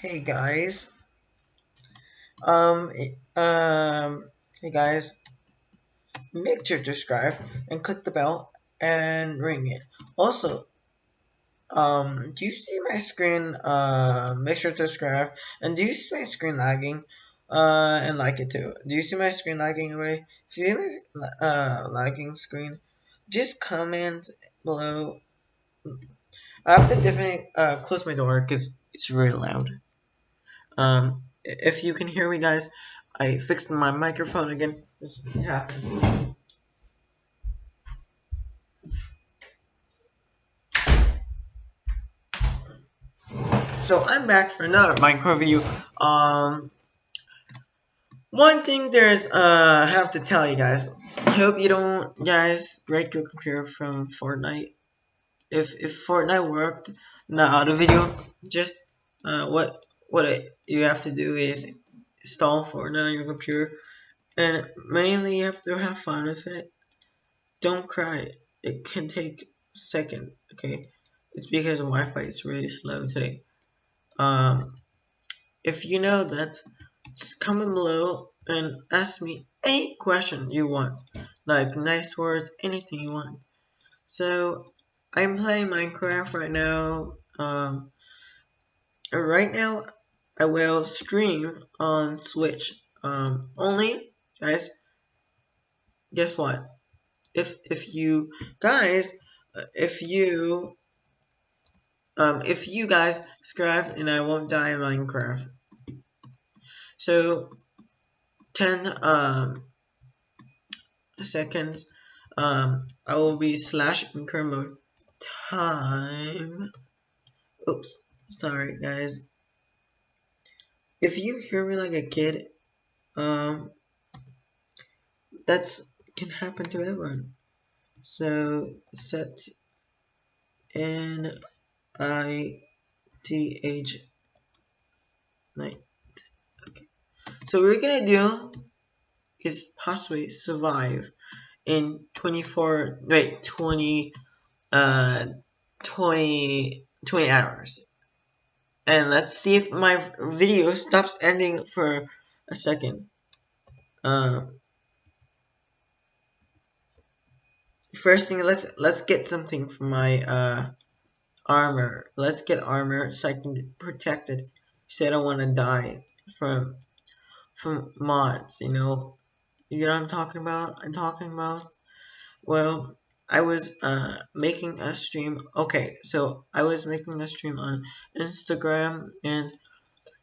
Hey guys. Um, um, hey guys. Make sure to subscribe and click the bell and ring it. Also, um, do you see my screen? Uh, make sure to subscribe. And do you see my screen lagging? Uh, and like it too. Do you see my screen lagging already? If you see my uh, lagging screen, just comment below. I have to definitely uh, close my door because it's really loud. Um, if you can hear me, guys, I fixed my microphone again. This happened. So I'm back for another Minecraft video. Um, one thing there's uh I have to tell you guys. I hope you don't guys break your computer from Fortnite. If if Fortnite worked in the other video, just uh what what it, you have to do is install Fortnite on your computer, and mainly you have to have fun with it. Don't cry. It can take a second. Okay, it's because Wi-Fi is really slow today. Um, if you know that, just comment below and ask me any question you want, like nice words, anything you want. So I'm playing Minecraft right now. Um, right now I will stream on Switch. Um, only, guys, guess what? If if you guys, uh, if you um, if you guys subscribe and I won't die in Minecraft. So, 10 um, seconds, um, I will be slash in current mode time. Oops, sorry guys if you hear me like a kid, um, that's can happen to everyone. So set N I T H night. Okay. So we're gonna do is possibly survive in 24 wait 20 uh 20 20 hours and let's see if my video stops ending for a second. Uh, first thing, let's let's get something for my uh, armor. Let's get armor so I can get protected. So I don't want to die from from mods. You know, you know what I'm talking about. I'm talking about. Well, I was uh, making a stream. Okay, so I was making a stream on Instagram, and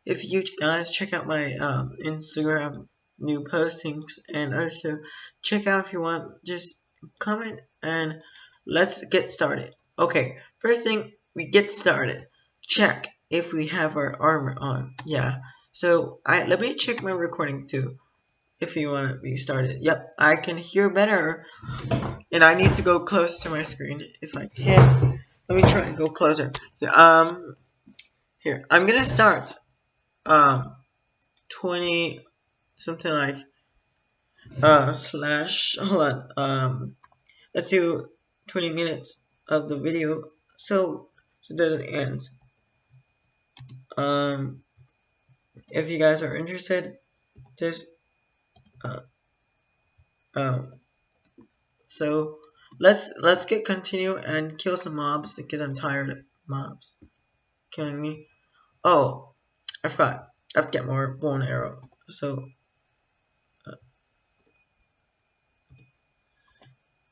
if you guys check out my um, Instagram new postings, and also check out if you want, just comment and let's get started. Okay, first thing we get started. Check if we have our armor on. Yeah. So I let me check my recording too if you want to be started. Yep, I can hear better. And I need to go close to my screen if I can. Let me try and go closer. Um, here, I'm going to start. Um, 20, something like, uh, slash, hold on, um, let's do 20 minutes of the video so, so it doesn't end. Um, if you guys are interested, just so let's let's get continue and kill some mobs because I'm tired of mobs killing me. Oh, I forgot. I have to get more bow and arrow. So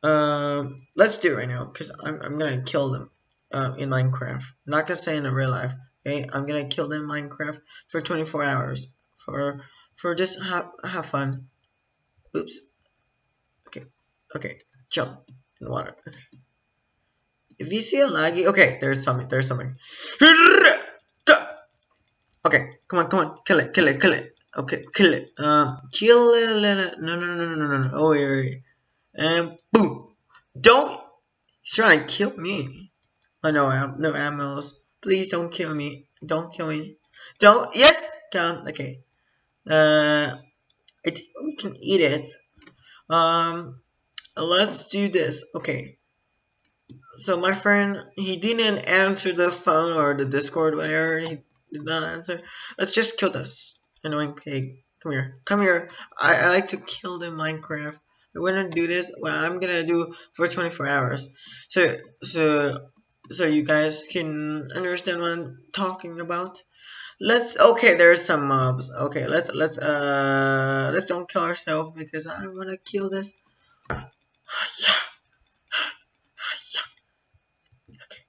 uh, um, let's do it right now because I'm I'm gonna kill them uh, in Minecraft. not gonna say in real life. Okay, I'm gonna kill them in Minecraft for 24 hours for for just have have fun. Oops. Okay. Okay. Jump in water. If you see a laggy, okay, there's something. There's something. Okay, come on, come on, kill it, kill it, kill it. Okay, kill it. Um, kill it. No, no, no, no, no, no. Oh, wait, wait. And boom. Don't. He's trying to kill me. Oh no, no ammos. Please don't kill me. Don't kill me. Don't. Yes. Count. Okay. Uh, I think we can eat it. Um, let's do this. Okay. So my friend, he didn't answer the phone or the Discord, whatever. He did not answer. Let's just kill this annoying pig. Come here. Come here. I, I like to kill the Minecraft. I want to do this. Well, I'm gonna do for 24 hours. So, so, so you guys can understand what I'm talking about. Let's. Okay, there's some mobs. Okay, let's let's uh let's don't kill ourselves because I want to kill this. Yeah. Okay.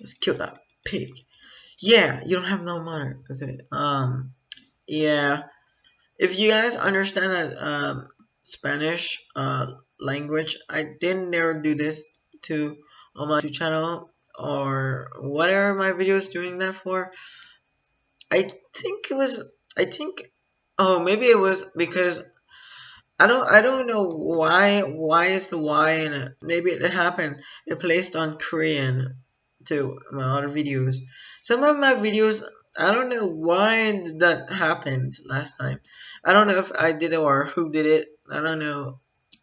Let's kill that pig. Yeah, you don't have no money. Okay. Um. Yeah. If you guys understand that um Spanish uh language, I didn't ever do this to on my YouTube channel or whatever my videos doing that for. I think it was. I think. Oh, maybe it was because I don't I don't know why why is the Y in it. Maybe it happened. It placed on Korean to my other videos. Some of my videos, I don't know why that happened last time. I don't know if I did it or who did it. I don't know.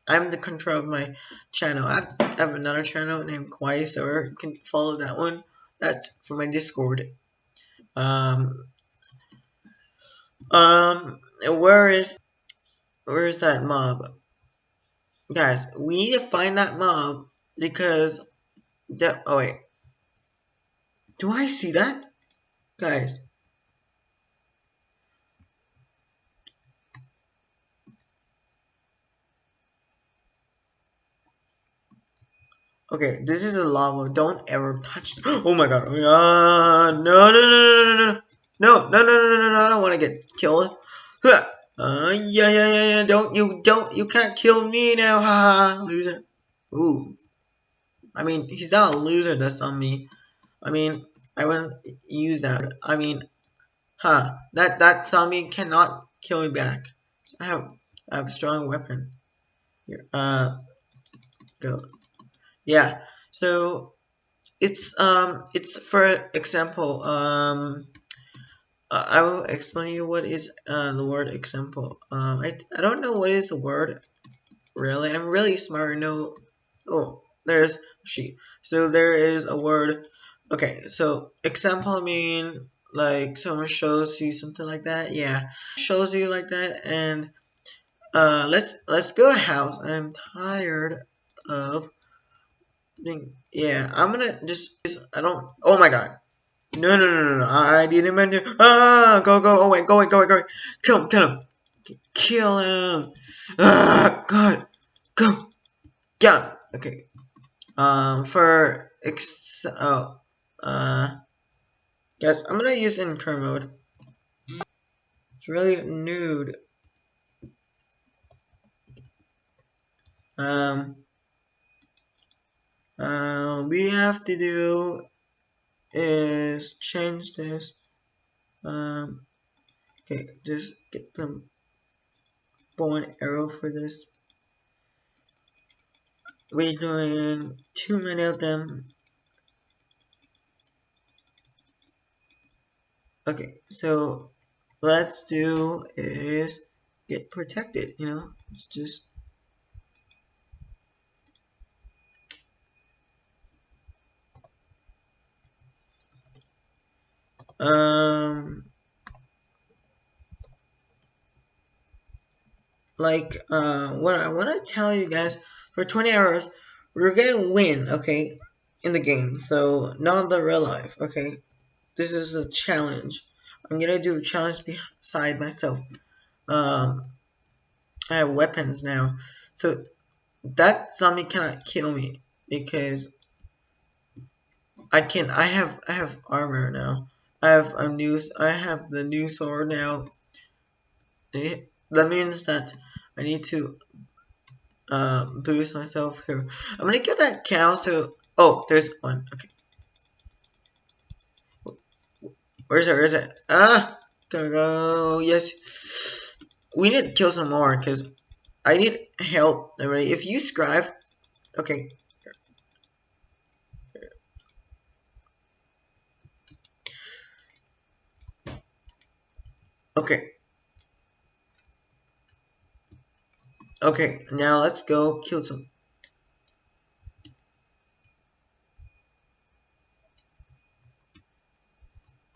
I'm the control of my channel. I have another channel named Quaiser. You can follow that one. That's for my Discord. Um, um, where is, where is that mob? Guys, we need to find that mob because, that, oh wait, do I see that? Guys. Okay, this is a lava. Don't ever touch. Oh my god. Uh, no, no, no, no, no, no, no, no, no, no, no, no. I don't want to get killed. Uh, yeah, yeah, yeah, yeah. Don't you, don't, you can't kill me now. Ha ha, loser. Ooh. I mean, he's not a loser that's on me. I mean, I wouldn't use that. I mean, huh, that, that zombie cannot kill me back. I have, I have a strong weapon. Here, uh, go. Yeah, so, it's, um, it's, for example, um, I will explain you what is, uh, the word example. Um, I, I don't know what is the word, really. I'm really smart, no, oh, there's she. So, there is a word, Okay, so example mean like someone shows you something like that, yeah. Shows you like that and uh let's let's build a house. I'm tired of being yeah, I'm gonna just I don't oh my god. No no no no no I didn't mean to ah go go away go away go away go away kill him kill him. Kill him. Ah god. Go. Get him okay. Um for ex oh uh, guys, I'm gonna use in current mode. It's really nude. Um, uh, we have to do is change this. Um, okay, just get the bow and arrow for this. We're doing too many of them okay so let's do is get protected you know it's just um like uh what I want to tell you guys for 20 hours we're gonna win okay in the game so not the real life okay this is a challenge. I'm gonna do a challenge beside myself. Um, I have weapons now, so that zombie cannot kill me because I can. I have I have armor now. I have a new. I have the new sword now. That means that I need to uh, boost myself here. I'm gonna get that cow. So oh, there's one. Okay. Where is it? Where is it? Ah! Gotta go. Yes. We need to kill some more because I need help. Everybody. If you scribe. Okay. Okay. Okay, now let's go kill some